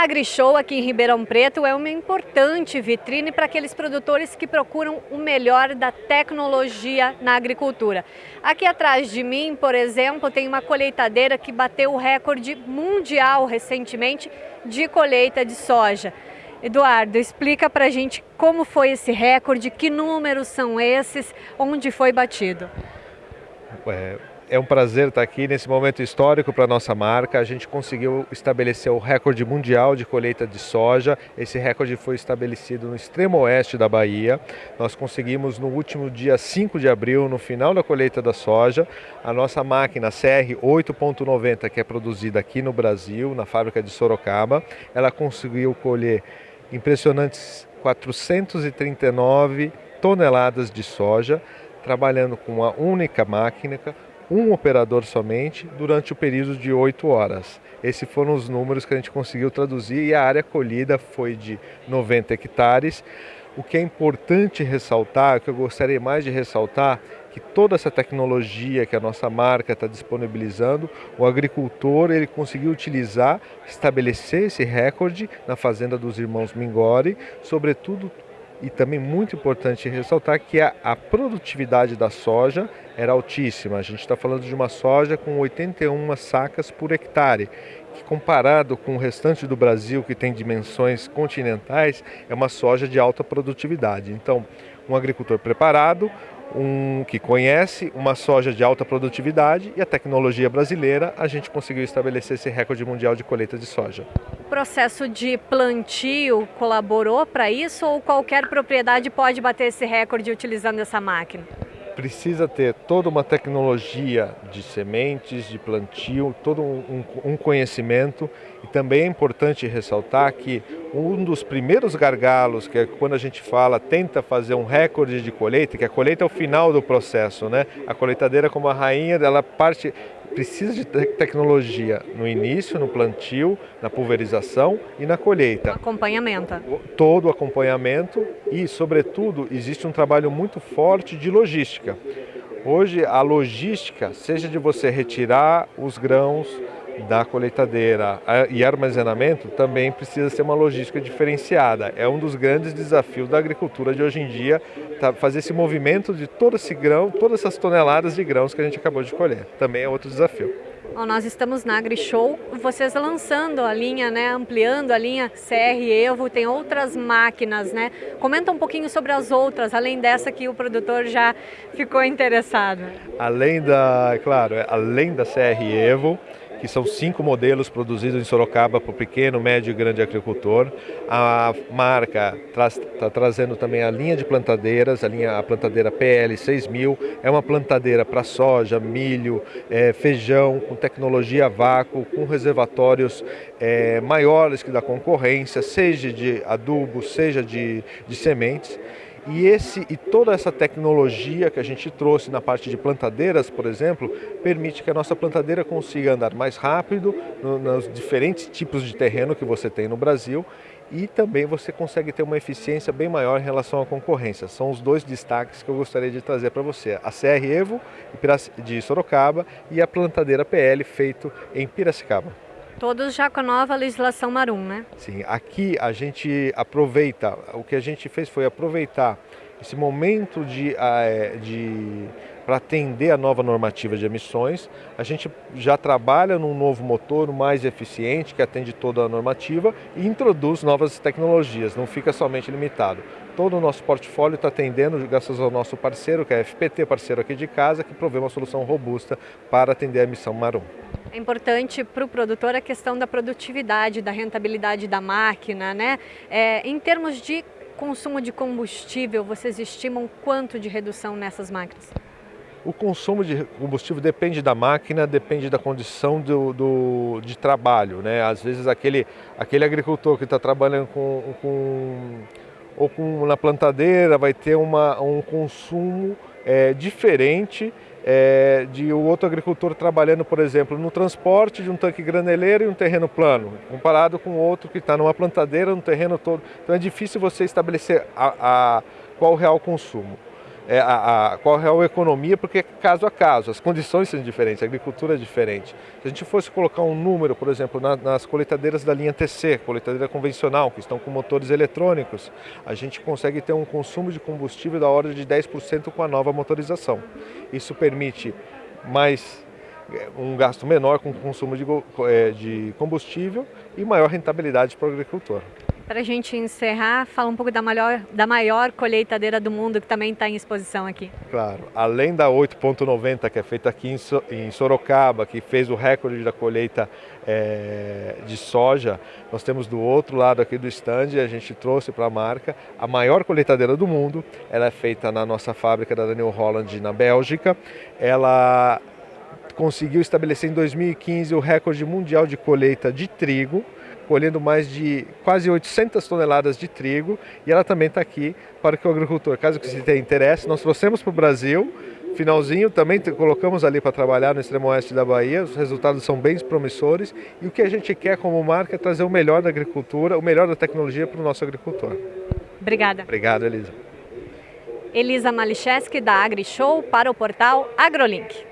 A AgriShow aqui em Ribeirão Preto é uma importante vitrine para aqueles produtores que procuram o melhor da tecnologia na agricultura. Aqui atrás de mim, por exemplo, tem uma colheitadeira que bateu o recorde mundial recentemente de colheita de soja. Eduardo, explica para a gente como foi esse recorde, que números são esses, onde foi batido. É, é um prazer estar aqui nesse momento histórico para a nossa marca. A gente conseguiu estabelecer o recorde mundial de colheita de soja. Esse recorde foi estabelecido no extremo oeste da Bahia. Nós conseguimos no último dia 5 de abril, no final da colheita da soja, a nossa máquina CR 8.90, que é produzida aqui no Brasil, na fábrica de Sorocaba, ela conseguiu colher impressionantes 439 toneladas de soja, trabalhando com uma única máquina, um operador somente durante o período de 8 horas. Esses foram os números que a gente conseguiu traduzir e a área colhida foi de 90 hectares. O que é importante ressaltar, o que eu gostaria mais de ressaltar, que toda essa tecnologia que a nossa marca está disponibilizando, o agricultor ele conseguiu utilizar, estabelecer esse recorde na fazenda dos irmãos Mingori, sobretudo e também muito importante ressaltar que a, a produtividade da soja era altíssima. A gente está falando de uma soja com 81 sacas por hectare, que comparado com o restante do Brasil, que tem dimensões continentais, é uma soja de alta produtividade. Então, um agricultor preparado, um que conhece uma soja de alta produtividade e a tecnologia brasileira, a gente conseguiu estabelecer esse recorde mundial de colheita de soja processo de plantio colaborou para isso ou qualquer propriedade pode bater esse recorde utilizando essa máquina? Precisa ter toda uma tecnologia de sementes, de plantio, todo um, um, conhecimento e também é importante ressaltar que um dos primeiros gargalos, que é quando a gente fala, tenta fazer um recorde de colheita, que a colheita é o final do processo, né? A colheitadeira como a rainha, ela parte precisa de tecnologia no início, no plantio, na pulverização e na colheita. Acompanhamento. Todo o acompanhamento e, sobretudo, existe um trabalho muito forte de logística. Hoje, a logística, seja de você retirar os grãos, da colheitadeira e armazenamento também precisa ser uma logística diferenciada. É um dos grandes desafios da agricultura de hoje em dia, tá, fazer esse movimento de todo esse grão, todas essas toneladas de grãos que a gente acabou de colher. Também é outro desafio. Bom, nós estamos na AgriShow, vocês lançando a linha, né, ampliando a linha CR Evo, tem outras máquinas, né? Comenta um pouquinho sobre as outras, além dessa que o produtor já ficou interessado. Além da, claro, é, além da CR Evo, que são cinco modelos produzidos em Sorocaba para o pequeno, médio e grande agricultor. A marca está trazendo também a linha de plantadeiras, a linha a plantadeira PL 6000, é uma plantadeira para soja, milho, é, feijão, com tecnologia vácuo, com reservatórios é, maiores que da concorrência, seja de adubo, seja de, de sementes. E, esse, e toda essa tecnologia que a gente trouxe na parte de plantadeiras, por exemplo, permite que a nossa plantadeira consiga andar mais rápido no, nos diferentes tipos de terreno que você tem no Brasil e também você consegue ter uma eficiência bem maior em relação à concorrência. São os dois destaques que eu gostaria de trazer para você. A CR Evo de Sorocaba e a plantadeira PL feito em Piracicaba. Todos já com a nova legislação Marum, né? Sim, aqui a gente aproveita, o que a gente fez foi aproveitar esse momento de, ah, é, de para atender a nova normativa de emissões. A gente já trabalha num novo motor mais eficiente, que atende toda a normativa e introduz novas tecnologias, não fica somente limitado. Todo o nosso portfólio está atendendo, graças ao nosso parceiro, que é a FPT, parceiro aqui de casa, que provê uma solução robusta para atender a emissão Marum. É importante para o produtor a questão da produtividade, da rentabilidade da máquina, né? É, em termos de consumo de combustível, vocês estimam quanto de redução nessas máquinas? O consumo de combustível depende da máquina, depende da condição do, do de trabalho. Né? Às vezes aquele, aquele agricultor que está trabalhando com, com, ou com, na plantadeira vai ter uma, um consumo é, diferente é, de o outro agricultor trabalhando, por exemplo, no transporte de um tanque graneleiro e um terreno plano, comparado com outro que está numa plantadeira, no terreno todo. Então é difícil você estabelecer a, a, qual o real consumo. É, a, a, qual é a economia, porque é caso a caso, as condições são diferentes, a agricultura é diferente. Se a gente fosse colocar um número, por exemplo, na, nas colheitadeiras da linha TC, colheitadeira convencional, que estão com motores eletrônicos, a gente consegue ter um consumo de combustível da ordem de 10% com a nova motorização. Isso permite mais um gasto menor com o consumo de, é, de combustível e maior rentabilidade para o agricultor. Para a gente encerrar, fala um pouco da maior, da maior colheitadeira do mundo que também está em exposição aqui. Claro, além da 8.90 que é feita aqui em Sorocaba, que fez o recorde da colheita é, de soja, nós temos do outro lado aqui do stand, a gente trouxe para a marca a maior colheitadeira do mundo. Ela é feita na nossa fábrica da Daniel Holland na Bélgica. Ela conseguiu estabelecer em 2015 o recorde mundial de colheita de trigo colhendo mais de quase 800 toneladas de trigo e ela também está aqui para que o agricultor, caso que você tenha interesse, nós trouxemos para o Brasil, finalzinho também colocamos ali para trabalhar no extremo oeste da Bahia, os resultados são bem promissores e o que a gente quer como marca é trazer o melhor da agricultura, o melhor da tecnologia para o nosso agricultor. Obrigada. Obrigado, Elisa. Elisa Malicheski da AgriShow para o portal AgroLink.